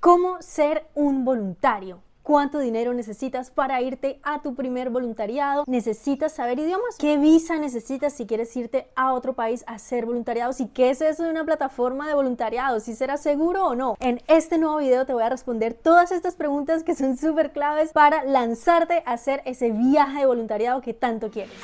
¿Cómo ser un voluntario? ¿Cuánto dinero necesitas para irte a tu primer voluntariado? ¿Necesitas saber idiomas? ¿Qué visa necesitas si quieres irte a otro país a hacer voluntariados? ¿Y qué es eso de una plataforma de voluntariado? ¿Si será seguro o no? En este nuevo video te voy a responder todas estas preguntas que son súper claves para lanzarte a hacer ese viaje de voluntariado que tanto quieres.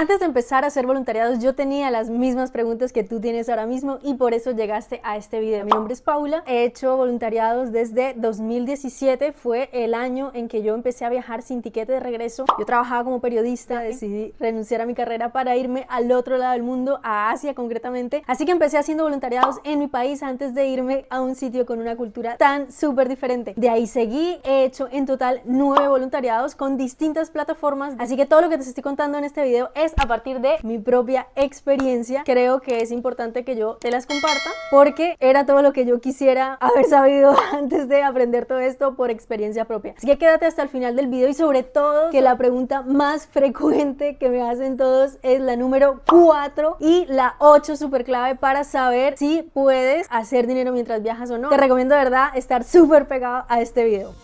Antes de empezar a hacer voluntariados yo tenía las mismas preguntas que tú tienes ahora mismo y por eso llegaste a este video. Mi nombre es Paula, he hecho voluntariados desde 2017, fue el año en que yo empecé a viajar sin tiquete de regreso. Yo trabajaba como periodista, decidí renunciar a mi carrera para irme al otro lado del mundo, a Asia concretamente. Así que empecé haciendo voluntariados en mi país antes de irme a un sitio con una cultura tan súper diferente. De ahí seguí, he hecho en total nueve voluntariados con distintas plataformas. Así que todo lo que te estoy contando en este video es a partir de mi propia experiencia. Creo que es importante que yo te las comparta porque era todo lo que yo quisiera haber sabido antes de aprender todo esto por experiencia propia. Así que quédate hasta el final del video y sobre todo que la pregunta más frecuente que me hacen todos es la número 4 y la 8 super clave para saber si puedes hacer dinero mientras viajas o no. Te recomiendo de verdad estar súper pegado a este video.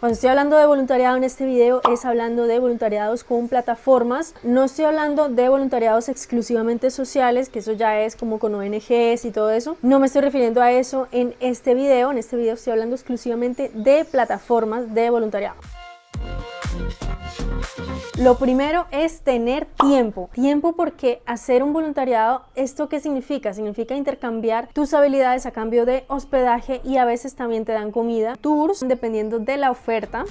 Cuando estoy hablando de voluntariado en este video es hablando de voluntariados con plataformas. No estoy hablando de voluntariados exclusivamente sociales, que eso ya es como con ONGs y todo eso. No me estoy refiriendo a eso en este video. En este video estoy hablando exclusivamente de plataformas de voluntariado. Lo primero es tener tiempo. Tiempo porque hacer un voluntariado, ¿esto qué significa? Significa intercambiar tus habilidades a cambio de hospedaje y a veces también te dan comida, tours, dependiendo de la oferta.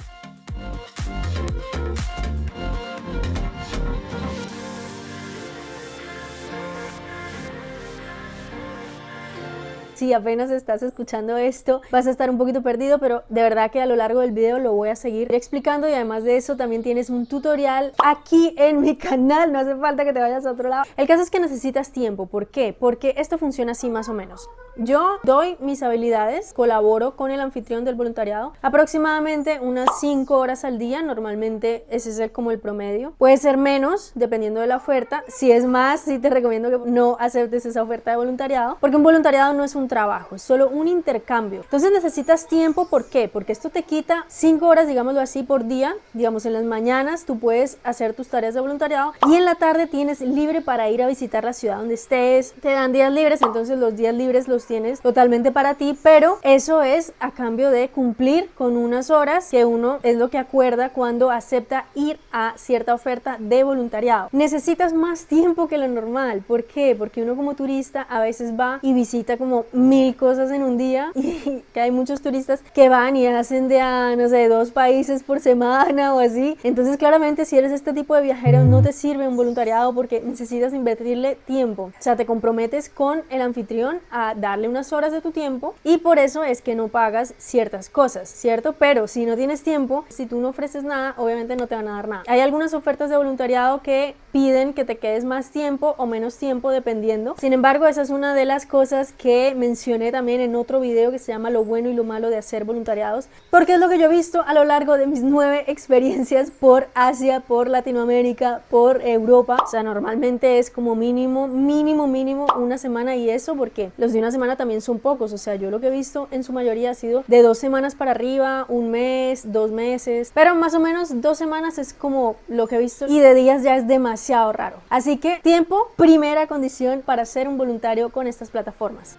Si apenas estás escuchando esto vas a estar un poquito perdido, pero de verdad que a lo largo del video lo voy a seguir explicando y además de eso también tienes un tutorial aquí en mi canal, no hace falta que te vayas a otro lado. El caso es que necesitas tiempo, ¿por qué? Porque esto funciona así más o menos. Yo doy mis habilidades, colaboro con el anfitrión del voluntariado aproximadamente unas 5 horas al día, normalmente ese es como el promedio. Puede ser menos dependiendo de la oferta, si es más, sí te recomiendo que no aceptes esa oferta de voluntariado, porque un voluntariado no es un trabajo, es solo un intercambio. Entonces necesitas tiempo, ¿por qué? Porque esto te quita 5 horas, digámoslo así, por día, digamos en las mañanas tú puedes hacer tus tareas de voluntariado y en la tarde tienes libre para ir a visitar la ciudad donde estés, te dan días libres, entonces los días libres los tienes totalmente para ti, pero eso es a cambio de cumplir con unas horas que uno es lo que acuerda cuando acepta ir a cierta oferta de voluntariado. Necesitas más tiempo que lo normal, ¿por qué? Porque uno como turista a veces va y visita como mil cosas en un día y que hay muchos turistas que van y hacen de a, no sé, dos países por semana o así. Entonces claramente si eres este tipo de viajero no te sirve un voluntariado porque necesitas invertirle tiempo. O sea, te comprometes con el anfitrión a dar unas horas de tu tiempo y por eso es que no pagas ciertas cosas, ¿cierto? Pero si no tienes tiempo, si tú no ofreces nada, obviamente no te van a dar nada. Hay algunas ofertas de voluntariado que piden que te quedes más tiempo o menos tiempo dependiendo. Sin embargo, esa es una de las cosas que mencioné también en otro video que se llama lo bueno y lo malo de hacer voluntariados, porque es lo que yo he visto a lo largo de mis nueve experiencias por Asia, por Latinoamérica, por Europa. O sea, normalmente es como mínimo, mínimo, mínimo una semana y eso porque los de una semana también son pocos, o sea, yo lo que he visto en su mayoría ha sido de dos semanas para arriba, un mes, dos meses, pero más o menos dos semanas es como lo que he visto y de días ya es demasiado raro. Así que tiempo, primera condición para ser un voluntario con estas plataformas.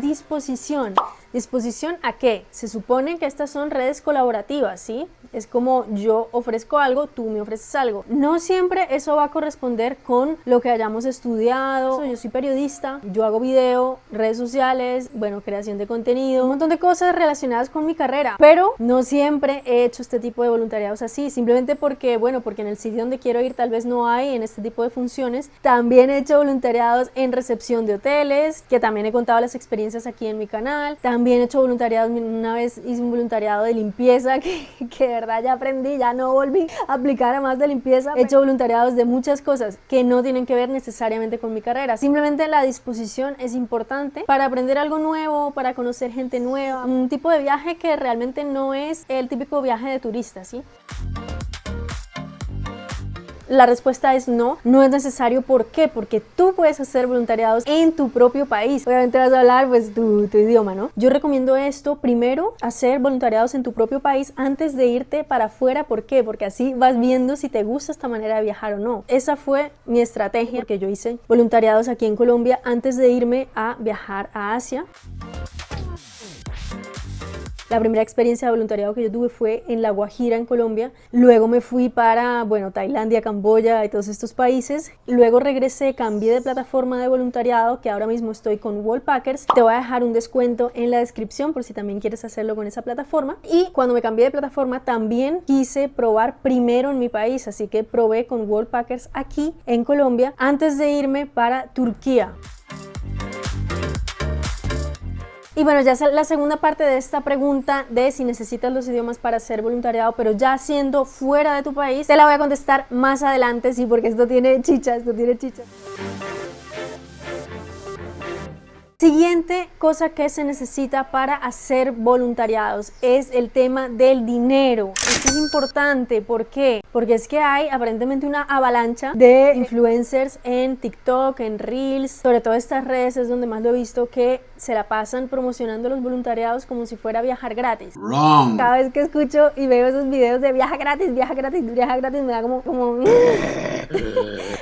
Disposición. ¿Disposición a qué? Se supone que estas son redes colaborativas, ¿sí? Es como yo ofrezco algo, tú me ofreces algo. No siempre eso va a corresponder con lo que hayamos estudiado. Yo soy periodista, yo hago video, redes sociales, bueno, creación de contenido, un montón de cosas relacionadas con mi carrera. Pero no siempre he hecho este tipo de voluntariados así, simplemente porque, bueno, porque en el sitio donde quiero ir tal vez no hay en este tipo de funciones. También he hecho voluntariados en recepción de hoteles, que también he contado las experiencias aquí en mi canal. También he hecho voluntariados, una vez hice un voluntariado de limpieza que, que verdad ya aprendí, ya no volví a aplicar a más de limpieza. He hecho voluntariados de muchas cosas que no tienen que ver necesariamente con mi carrera. Simplemente la disposición es importante para aprender algo nuevo, para conocer gente nueva, un tipo de viaje que realmente no es el típico viaje de turista, ¿sí? La respuesta es no, no es necesario. ¿Por qué? Porque tú puedes hacer voluntariados en tu propio país. Obviamente vas a hablar pues tu, idioma, ¿no? Yo recomiendo esto, primero, hacer voluntariados en tu propio país antes de irte para afuera. ¿Por qué? Porque así vas viendo si te gusta esta manera de viajar o no. Esa fue mi estrategia, porque yo hice voluntariados aquí en Colombia antes de irme a viajar a Asia. La primera experiencia de voluntariado que yo tuve fue en La Guajira, en Colombia. Luego me fui para, bueno, Tailandia, Camboya y todos estos países. Luego regresé, cambié de plataforma de voluntariado, que ahora mismo estoy con Wallpackers. Te voy a dejar un descuento en la descripción por si también quieres hacerlo con esa plataforma. Y cuando me cambié de plataforma también quise probar primero en mi país, así que probé con Wallpackers aquí en Colombia antes de irme para Turquía. Y bueno, ya es la segunda parte de esta pregunta de si necesitas los idiomas para ser voluntariado, pero ya siendo fuera de tu país, te la voy a contestar más adelante, sí, porque esto tiene chicha, esto tiene chicha. Siguiente cosa que se necesita para hacer voluntariados es el tema del dinero. Esto es importante, ¿por qué? Porque es que hay aparentemente una avalancha de influencers en TikTok, en Reels, sobre todo estas redes es donde más lo he visto que se la pasan promocionando los voluntariados como si fuera viajar gratis. Cada vez que escucho y veo esos videos de viaja gratis, viaja gratis, viaja gratis, me da como... como...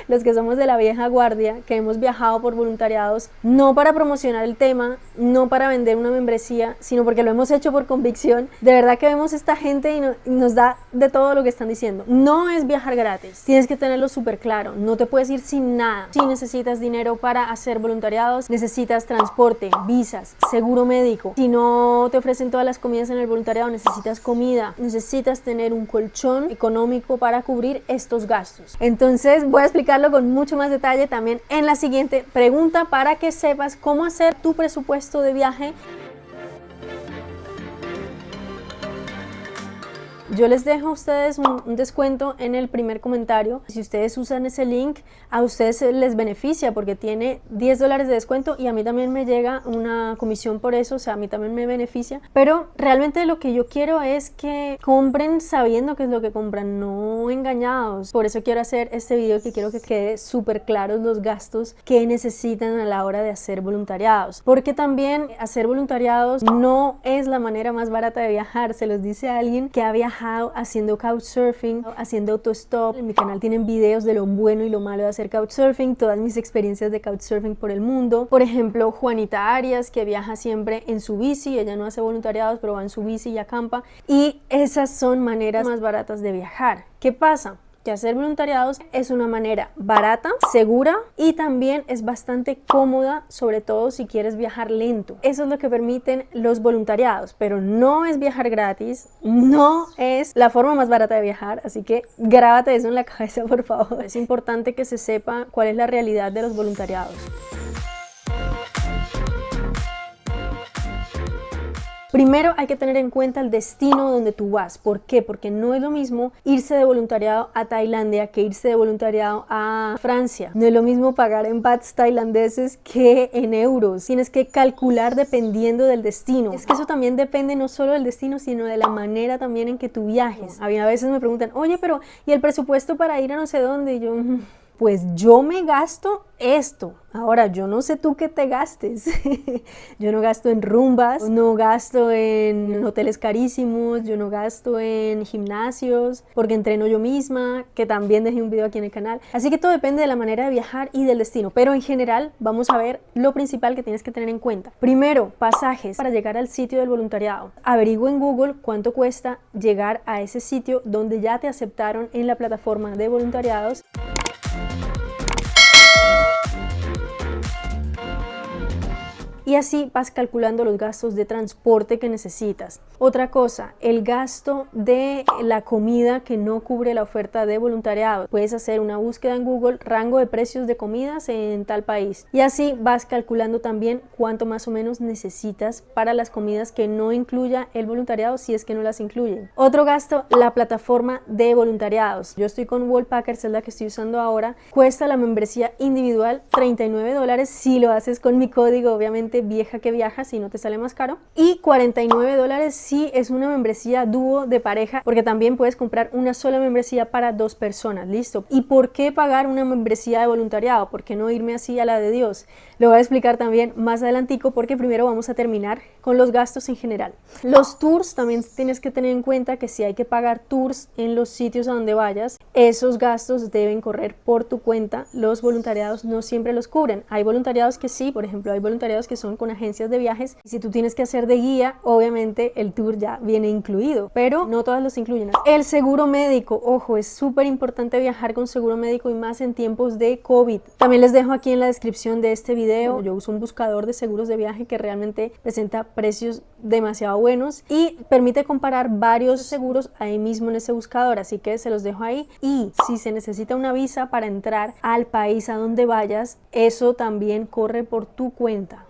los que somos de la vieja guardia, que hemos viajado por voluntariados, no para promocionar el tema, no para vender una membresía, sino porque lo hemos hecho por convicción. De verdad que vemos esta gente y, nos da de todo lo que están diciendo. No es viajar gratis, tienes que tenerlo súper claro, no te puedes ir sin nada. Si necesitas dinero para hacer voluntariados, necesitas transporte, visas, seguro médico. Si no te ofrecen todas las comidas en el voluntariado, necesitas comida, necesitas tener un colchón económico para cubrir estos gastos. Entonces voy a con mucho más detalle también en la siguiente pregunta para que sepas cómo hacer tu presupuesto de viaje Yo les dejo a ustedes un, descuento en el primer comentario. Si ustedes usan ese link, a ustedes les beneficia porque tiene 10 dólares de descuento y a mí también me llega una comisión por eso, o sea, a mí también me beneficia. Pero realmente lo que yo quiero es que compren sabiendo qué es lo que compran, no engañados. Por eso quiero hacer este video que quiero que quede súper claros los gastos que necesitan a la hora de hacer voluntariados. Porque también hacer voluntariados no es la manera más barata de viajar, se los dice alguien que ha viajado haciendo couchsurfing, haciendo autostop. En mi canal tienen videos de lo bueno y lo malo de hacer couchsurfing, todas mis experiencias de couchsurfing por el mundo. Por ejemplo, Juanita Arias, que viaja siempre en su bici, ella no hace voluntariados, pero va en su bici y acampa. Y esas son maneras más baratas de viajar. ¿Qué pasa? Que hacer voluntariados es una manera barata, segura y también es bastante cómoda, sobre todo si quieres viajar lento. Eso es lo que permiten los voluntariados, pero no es viajar gratis, no es la forma más barata de viajar, así que grábate eso en la cabeza por favor. Es importante que se sepa cuál es la realidad de los voluntariados. Primero hay que tener en cuenta el destino donde tú vas. ¿Por qué? Porque no es lo mismo irse de voluntariado a Tailandia que irse de voluntariado a Francia. No es lo mismo pagar en bahts tailandeses que en euros. Tienes que calcular dependiendo del destino. Es que eso también depende no solo del destino, sino de la manera también en que tú viajes. A, a veces me preguntan, oye, pero ¿y el presupuesto para ir a no sé dónde? Y yo, mm, pues yo me gasto esto. Ahora, yo no sé tú qué te gastes. yo no gasto en rumbas, no gasto en hoteles carísimos, yo no gasto en gimnasios, porque entreno yo misma, que también dejé un video aquí en el canal. Así que todo depende de la manera de viajar y del destino. Pero en general, vamos a ver lo principal que tienes que tener en cuenta. Primero, pasajes para llegar al sitio del voluntariado. Averigua en Google cuánto cuesta llegar a ese sitio donde ya te aceptaron en la plataforma de voluntariados. Y así vas calculando los gastos de transporte que necesitas. Otra cosa, el gasto de la comida que no cubre la oferta de voluntariado. Puedes hacer una búsqueda en Google, rango de precios de comidas en tal país y así vas calculando también cuánto más o menos necesitas para las comidas que no incluya el voluntariado si es que no las incluyen. Otro gasto, la plataforma de voluntariados. Yo estoy con Wallpackers, es la que estoy usando ahora. Cuesta la membresía individual 39 dólares si lo haces con mi código, obviamente vieja que viaja, si no te sale más caro. Y 49 dólares si es una membresía dúo de pareja, porque también puedes comprar una sola membresía para dos personas, listo. ¿Y por qué pagar una membresía de voluntariado? ¿Por qué no irme así a la de Dios? Lo voy a explicar también más adelantico porque primero vamos a terminar con los gastos en general. Los tours también tienes que tener en cuenta que si hay que pagar tours en los sitios a donde vayas, esos gastos deben correr por tu cuenta. Los voluntariados no siempre los cubren. Hay voluntariados que sí, por ejemplo, hay voluntariados que con agencias de viajes y si tú tienes que hacer de guía, obviamente el tour ya viene incluido, pero no todas los incluyen. El seguro médico, ojo, es súper importante viajar con seguro médico y más en tiempos de COVID. También les dejo aquí en la descripción de este video, yo uso un buscador de seguros de viaje que realmente presenta precios demasiado buenos y permite comparar varios seguros ahí mismo en ese buscador, así que se los dejo ahí. Y si se necesita una visa para entrar al país a donde vayas, eso también corre por tu cuenta.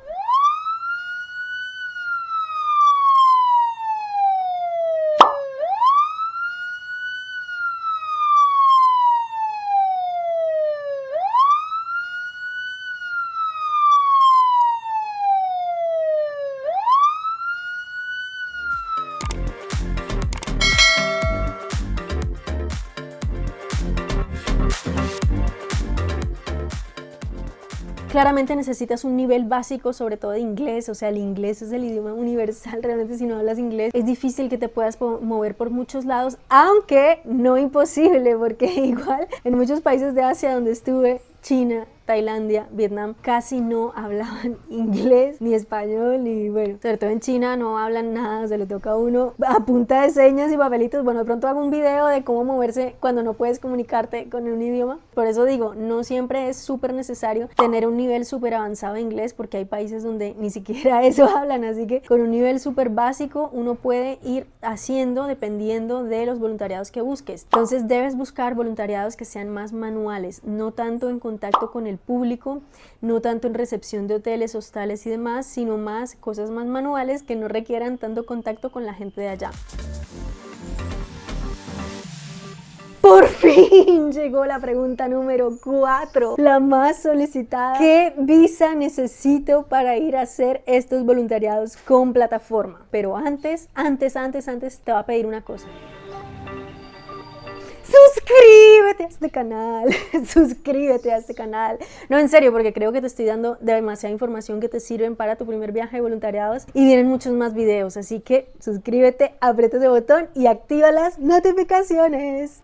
Claramente necesitas un nivel básico, sobre todo de inglés, o sea, el inglés es el idioma universal, realmente si no hablas inglés es difícil que te puedas mover por muchos lados, aunque no imposible, porque igual en muchos países de Asia donde estuve, China, Tailandia, Vietnam, casi no hablaban inglés ni español y bueno, sobre todo en China no hablan nada, se le toca a uno a punta de señas y papelitos. Bueno, de pronto hago un video de cómo moverse cuando no puedes comunicarte con un idioma. Por eso digo, no siempre es súper necesario tener un nivel súper avanzado de inglés porque hay países donde ni siquiera eso hablan, así que con un nivel súper básico uno puede ir haciendo dependiendo de los voluntariados que busques. Entonces debes buscar voluntariados que sean más manuales, no tanto en contacto con el público, no tanto en recepción de hoteles, hostales y demás, sino más cosas más manuales que no requieran tanto contacto con la gente de allá. Por fin llegó la pregunta número 4, la más solicitada. ¿Qué visa necesito para ir a hacer estos voluntariados con plataforma? Pero antes, antes, antes, antes te va a pedir una cosa suscríbete a este canal, suscríbete a este canal. No, en serio, porque creo que te estoy dando demasiada información que te sirven para tu primer viaje de voluntariados y vienen muchos más videos, así que suscríbete, aprieta ese botón y activa las notificaciones.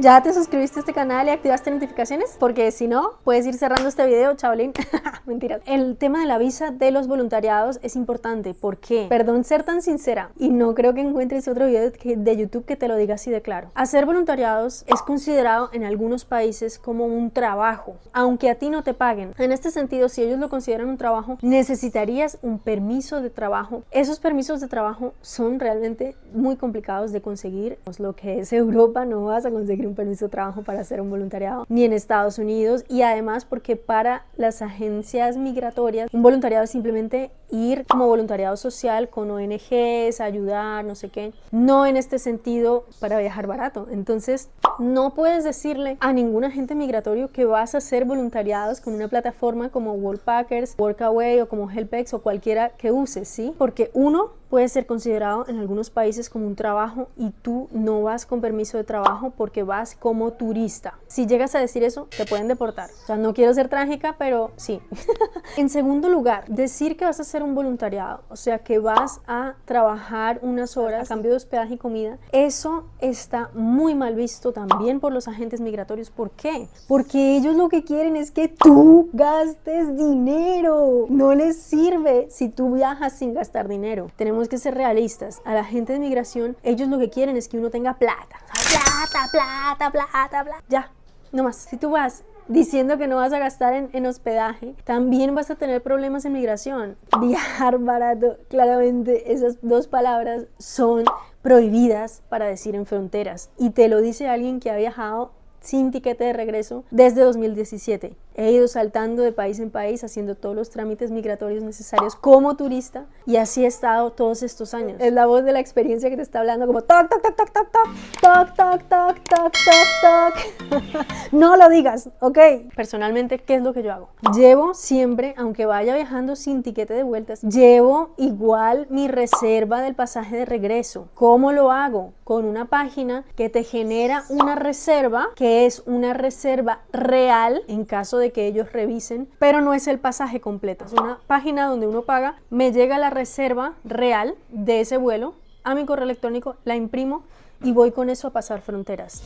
¿Ya te suscribiste a este canal y activaste notificaciones? Porque si no, puedes ir cerrando este video, chavalín. Mentira. El tema de la visa de los voluntariados es importante. ¿Por qué? Perdón ser tan sincera y no creo que encuentres otro video de YouTube que te lo diga así de claro. Hacer voluntariados es considerado en algunos países como un trabajo, aunque a ti no te paguen. En este sentido, si ellos lo consideran un trabajo, necesitarías un permiso de trabajo. Esos permisos de trabajo son realmente muy complicados de conseguir. Pues lo que es Europa no vas a conseguir un permiso de trabajo para hacer un voluntariado, ni en Estados Unidos, y además porque para las agencias migratorias, un voluntariado es simplemente ir como voluntariado social con ONGs, ayudar, no sé qué, no en este sentido para viajar barato. Entonces, no puedes decirle a ningún agente migratorio que vas a hacer voluntariados con una plataforma como Worldpackers, Workaway o como Helpex o cualquiera que uses, ¿sí? Porque uno, puede ser considerado en algunos países como un trabajo y tú no vas con permiso de trabajo porque vas como turista. Si llegas a decir eso, te pueden deportar. O sea, no quiero ser trágica, pero sí. en segundo lugar, decir que vas a hacer un voluntariado, o sea, que vas a trabajar unas horas a cambio de hospedaje y comida, eso está muy mal visto también por los agentes migratorios. ¿Por qué? Porque ellos lo que quieren es que tú gastes dinero. No les sirve si tú viajas sin gastar dinero. Tenemos que ser realistas. A la gente de migración, ellos lo que quieren es que uno tenga plata. Plata, plata, plata, plata. Ya, no más. Si tú vas diciendo que no vas a gastar en, en hospedaje, también vas a tener problemas en migración. Viajar barato, claramente esas dos palabras son prohibidas para decir en fronteras. Y te lo dice alguien que ha viajado sin tiquete de regreso desde 2017. He ido saltando de país en país haciendo todos los trámites migratorios necesarios como turista y así he estado todos estos años. Es la voz de la experiencia que te está hablando como toc, toc, toc, toc, toc, toc, toc, toc, toc, toc, toc, toc. No lo digas, ¿ok? Personalmente, ¿qué es lo que yo hago? Llevo siempre, aunque vaya viajando sin tiquete de vueltas, llevo igual mi reserva del pasaje de regreso. ¿Cómo lo hago? Con una página que te genera una reserva que es una reserva real en caso de que ellos revisen, pero no es el pasaje completo. Es una página donde uno paga, me llega la reserva real de ese vuelo a mi correo electrónico, la imprimo y voy con eso a pasar fronteras.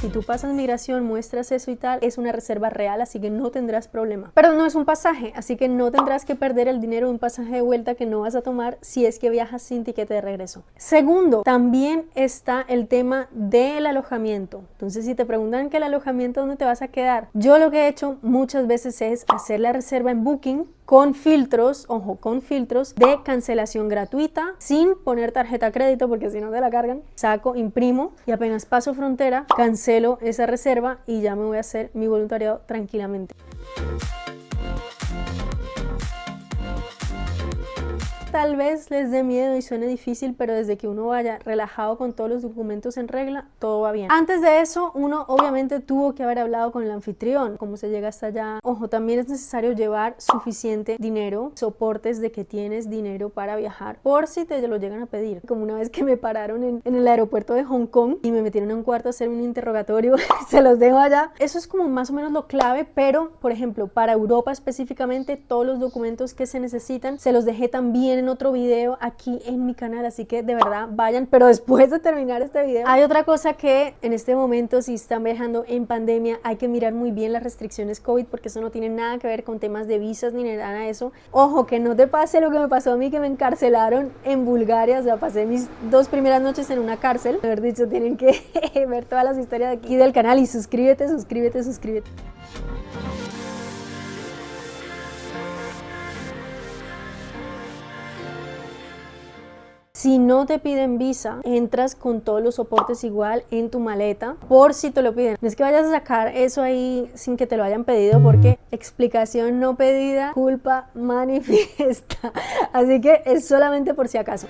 Si tú pasas migración, muestras eso y tal, es una reserva real, así que no tendrás problema. Pero no es un pasaje, así que no tendrás que perder el dinero de un pasaje de vuelta que no vas a tomar si es que viajas sin tiquete de regreso. Segundo, también está el tema del alojamiento. Entonces, si te preguntan que el alojamiento, ¿dónde te vas a quedar? Yo lo que he hecho muchas veces es hacer la reserva en Booking con filtros, ojo, con filtros de cancelación gratuita, sin poner tarjeta crédito porque si no te la cargan. Saco, imprimo y apenas paso frontera, cancelo esa reserva y ya me voy a hacer mi voluntariado tranquilamente. Tal vez les dé miedo y suene difícil, pero desde que uno vaya relajado con todos los documentos en regla, todo va bien. Antes de eso, uno obviamente tuvo que haber hablado con el anfitrión, cómo se llega hasta allá. Ojo, también es necesario llevar suficiente dinero, soportes de que tienes dinero para viajar, por si te lo llegan a pedir. Como una vez que me pararon en, el aeropuerto de Hong Kong y me metieron en un cuarto a hacer un interrogatorio, se los dejo allá. Eso es como más o menos lo clave, pero por ejemplo, para Europa específicamente, todos los documentos que se necesitan, se los dejé también en otro video aquí en mi canal, así que de verdad vayan, pero después de terminar este video, hay otra cosa que en este momento si están viajando en pandemia hay que mirar muy bien las restricciones COVID porque eso no tiene nada que ver con temas de visas ni nada de eso. Ojo, que no te pase lo que me pasó a mí, que me encarcelaron en Bulgaria, o sea, pasé mis dos primeras noches en una cárcel. Haber dicho, tienen que ver todas las historias de aquí del canal y suscríbete, suscríbete, suscríbete. Si no te piden visa, entras con todos los soportes igual en tu maleta por si te lo piden. No es que vayas a sacar eso ahí sin que te lo hayan pedido porque explicación no pedida, culpa manifiesta. Así que es solamente por si acaso.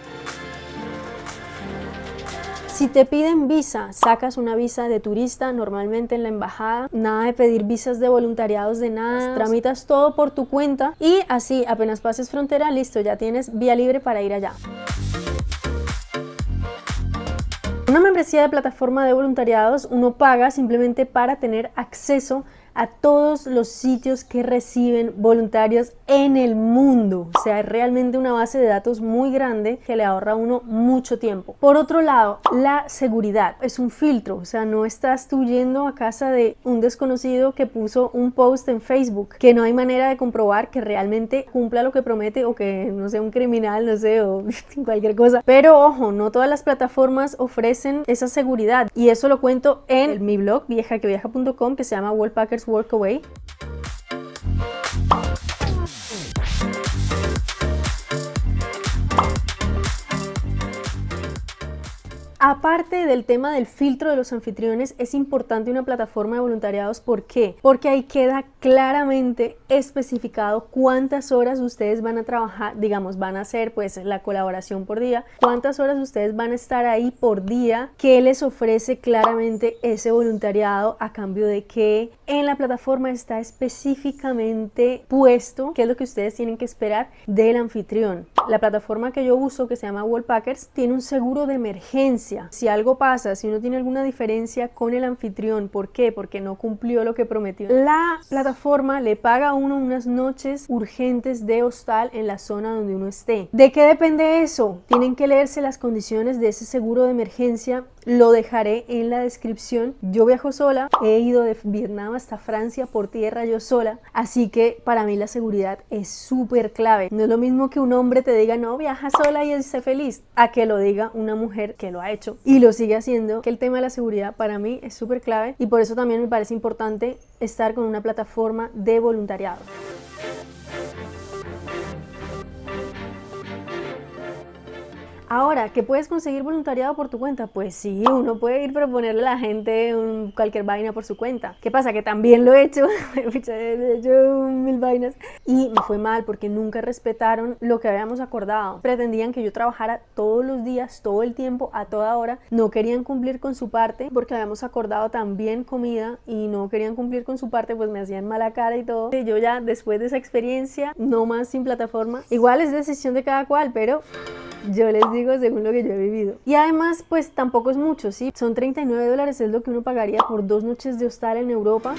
Si te piden visa, sacas una visa de turista normalmente en la embajada, nada de pedir visas de voluntariados de nada, tramitas todo por tu cuenta y así apenas pases frontera, listo, ya tienes vía libre para ir allá. Una membresía de plataforma de voluntariados uno paga simplemente para tener acceso a todos los sitios que reciben voluntarios en el mundo. O sea, es realmente una base de datos muy grande que le ahorra a uno mucho tiempo. Por otro lado, la seguridad es un filtro. O sea, no estás tú yendo a casa de un desconocido que puso un post en Facebook que no hay manera de comprobar que realmente cumpla lo que promete o que no sea un criminal, no sé, o cualquier cosa. Pero ojo, no todas las plataformas ofrecen esa seguridad y eso lo cuento en mi blog viejaqueviaja.com que se llama Wallpackers work away. Aparte del tema del filtro de los anfitriones, es importante una plataforma de voluntariados. ¿Por qué? Porque ahí queda claramente especificado cuántas horas ustedes van a trabajar, digamos, van a hacer pues la colaboración por día, cuántas horas ustedes van a estar ahí por día, qué les ofrece claramente ese voluntariado a cambio de que en la plataforma está específicamente puesto qué es lo que ustedes tienen que esperar del anfitrión. La plataforma que yo uso, que se llama Wallpackers, tiene un seguro de emergencia si algo pasa, si uno tiene alguna diferencia con el anfitrión, ¿por qué? Porque no cumplió lo que prometió. La plataforma le paga a uno unas noches urgentes de hostal en la zona donde uno esté. ¿De qué depende eso? Tienen que leerse las condiciones de ese seguro de emergencia lo dejaré en la descripción. Yo viajo sola, he ido de Vietnam hasta Francia por tierra yo sola, así que para mí la seguridad es súper clave. No es lo mismo que un hombre te diga, no, viaja sola y esté feliz, a que lo diga una mujer que lo ha hecho y lo sigue haciendo, que el tema de la seguridad para mí es súper clave y por eso también me parece importante estar con una plataforma de voluntariado. Ahora, ¿que puedes conseguir voluntariado por tu cuenta? Pues sí, uno puede ir proponerle a la gente cualquier vaina por su cuenta. ¿Qué pasa? Que también lo he hecho, he hecho mil vainas y me fue mal porque nunca respetaron lo que habíamos acordado. Pretendían que yo trabajara todos los días, todo el tiempo, a toda hora. No querían cumplir con su parte porque habíamos acordado también comida y no querían cumplir con su parte, pues me hacían mala cara y todo. Yo ya después de esa experiencia, no más sin plataforma. Igual es decisión de cada cual, pero yo les digo según lo que yo he vivido. Y además, pues tampoco es mucho, ¿sí? Son 39 dólares, es lo que uno pagaría por dos noches de hostal en Europa.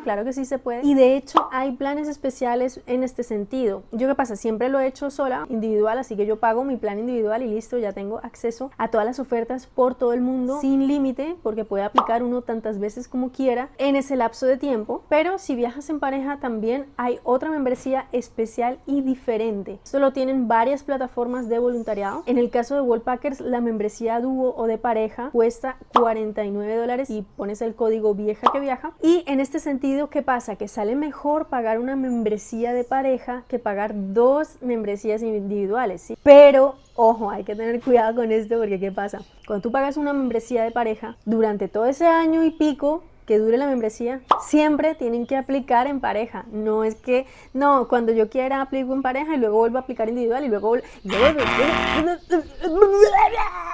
Claro que sí se puede. Y de hecho hay planes especiales en este sentido. Yo qué pasa, siempre lo he hecho sola, individual, así que yo pago mi plan individual y listo, ya tengo acceso a todas las ofertas por todo el mundo sin límite, porque puede aplicar uno tantas veces como quiera en ese lapso de tiempo. Pero si viajas en pareja también hay otra membresía especial y diferente. Esto lo tienen varias plataformas de voluntariado. En el caso de Wallpackers, la membresía dúo o de pareja cuesta 49 dólares y pones el código vieja que viaja. Y en este sentido ¿qué pasa? Que sale mejor pagar una membresía de pareja que pagar dos membresías individuales, ¿sí? Pero, ojo, hay que tener cuidado con esto porque ¿qué pasa? Cuando tú pagas una membresía de pareja, durante todo ese año y pico que dure la membresía, siempre tienen que aplicar en pareja. No es que, no, cuando yo quiera aplico en pareja y luego vuelvo a aplicar individual y luego...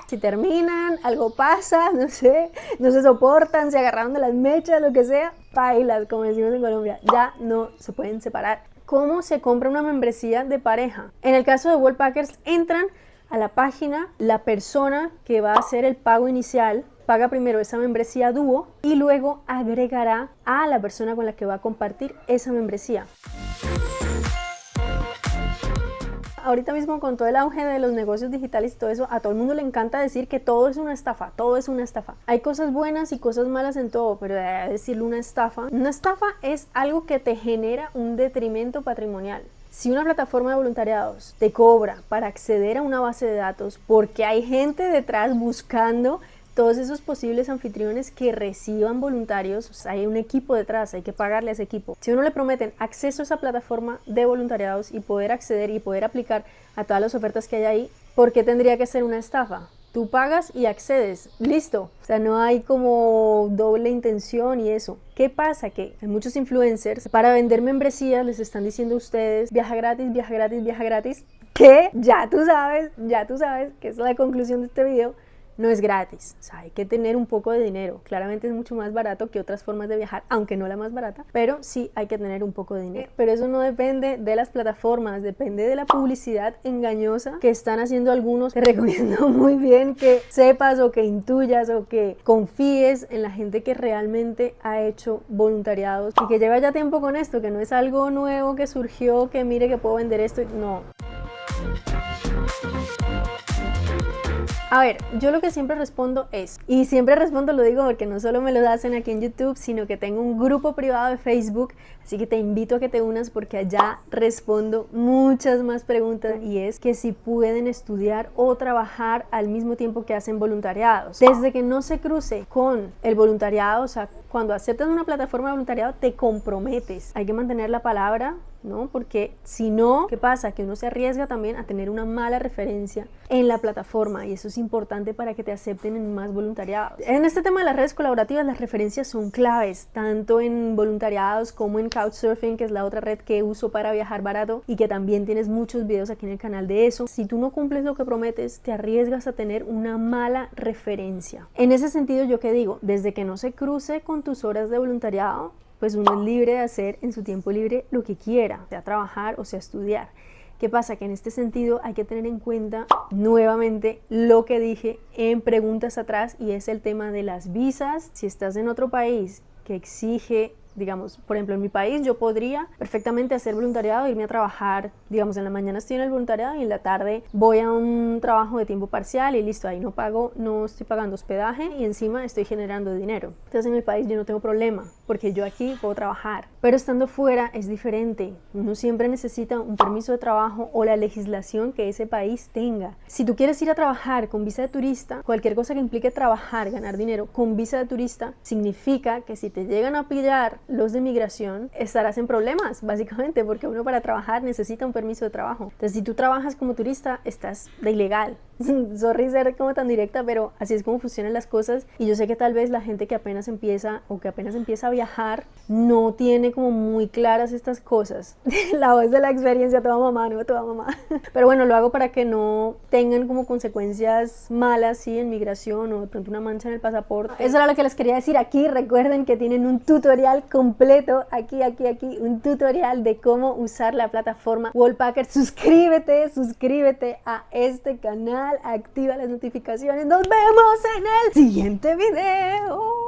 Si terminan, algo pasa, no sé, no se soportan, se agarraron de las mechas, lo que sea, bailas, como decimos en Colombia, ya no se pueden separar. ¿Cómo se compra una membresía de pareja? En el caso de Wallpackers, entran a la página la persona que va a hacer el pago inicial paga primero esa membresía dúo y luego agregará a la persona con la que va a compartir esa membresía. Ahorita mismo con todo el auge de los negocios digitales y todo eso, a todo el mundo le encanta decir que todo es una estafa, todo es una estafa. Hay cosas buenas y cosas malas en todo, pero decirle una estafa, una estafa es algo que te genera un detrimento patrimonial. Si una plataforma de voluntariados te cobra para acceder a una base de datos porque hay gente detrás buscando todos esos posibles anfitriones que reciban voluntarios, hay un equipo detrás, hay que pagarle a ese equipo. Si uno le prometen acceso a esa plataforma de voluntariados y poder acceder y poder aplicar a todas las ofertas que hay ahí, ¿por qué tendría que ser una estafa? Tú pagas y accedes, listo. O sea, no hay como doble intención y eso. ¿Qué pasa? Que hay muchos influencers para vender membresías les están diciendo a ustedes viaja gratis, viaja gratis, viaja gratis. Que ya tú sabes, ya tú sabes que es la conclusión de este video no es gratis, o sea, hay que tener un poco de dinero. Claramente es mucho más barato que otras formas de viajar, aunque no la más barata, pero sí hay que tener un poco de dinero. Pero eso no depende de las plataformas, depende de la publicidad engañosa que están haciendo algunos. Te recomiendo muy bien que sepas o que intuyas o que confíes en la gente que realmente ha hecho voluntariados y que lleva ya tiempo con esto, que no es algo nuevo que surgió, que mire que puedo vender esto, no. A ver, yo lo que siempre respondo es, y siempre respondo lo digo porque no solo me lo hacen aquí en YouTube, sino que tengo un grupo privado de Facebook, así que te invito a que te unas porque allá respondo muchas más preguntas y es que si pueden estudiar o trabajar al mismo tiempo que hacen voluntariados. Desde que no se cruce con el voluntariado, o sea, cuando aceptas una plataforma de voluntariado te comprometes. Hay que mantener la palabra, ¿no? Porque si no, ¿qué pasa? Que uno se arriesga también a tener una mala referencia en la plataforma y eso es importante para que te acepten en más voluntariados. En este tema de las redes colaborativas las referencias son claves, tanto en voluntariados como en Couchsurfing, que es la otra red que uso para viajar barato y que también tienes muchos videos aquí en el canal de eso. Si tú no cumples lo que prometes, te arriesgas a tener una mala referencia. En ese sentido, yo que digo, desde que no se cruce con tus horas de voluntariado, pues uno es libre de hacer en su tiempo libre lo que quiera, sea trabajar o sea estudiar. ¿Qué pasa? Que en este sentido hay que tener en cuenta nuevamente lo que dije en preguntas atrás y es el tema de las visas. Si estás en otro país que exige digamos, por ejemplo, en mi país yo podría perfectamente hacer voluntariado, irme a trabajar, digamos, en la mañana estoy en el voluntariado y en la tarde voy a un trabajo de tiempo parcial y listo, ahí no pago, no estoy pagando hospedaje y encima estoy generando dinero. Entonces en mi país yo no tengo problema porque yo aquí puedo trabajar, pero estando fuera es diferente. Uno siempre necesita un permiso de trabajo o la legislación que ese país tenga. Si tú quieres ir a trabajar con visa de turista, cualquier cosa que implique trabajar, ganar dinero con visa de turista, significa que si te llegan a pillar los de migración, estarás en problemas, básicamente, porque uno para trabajar necesita un permiso de trabajo. Entonces, si tú trabajas como turista, estás de ilegal. Sorry ser como tan directa, pero así es como funcionan las cosas. Y yo sé que tal vez la gente que apenas empieza o que apenas empieza a viajar no tiene como muy claras estas cosas. la voz de la experiencia, toda mamá, no toda mamá. Pero bueno, lo hago para que no tengan como consecuencias malas, sí, en migración o de pronto una mancha en el pasaporte. Eso era lo que les quería decir aquí. Recuerden que tienen un tutorial completo aquí, aquí, aquí. Un tutorial de cómo usar la plataforma Wallpacker. Suscríbete, suscríbete a este canal activa las notificaciones. Nos vemos en el siguiente video.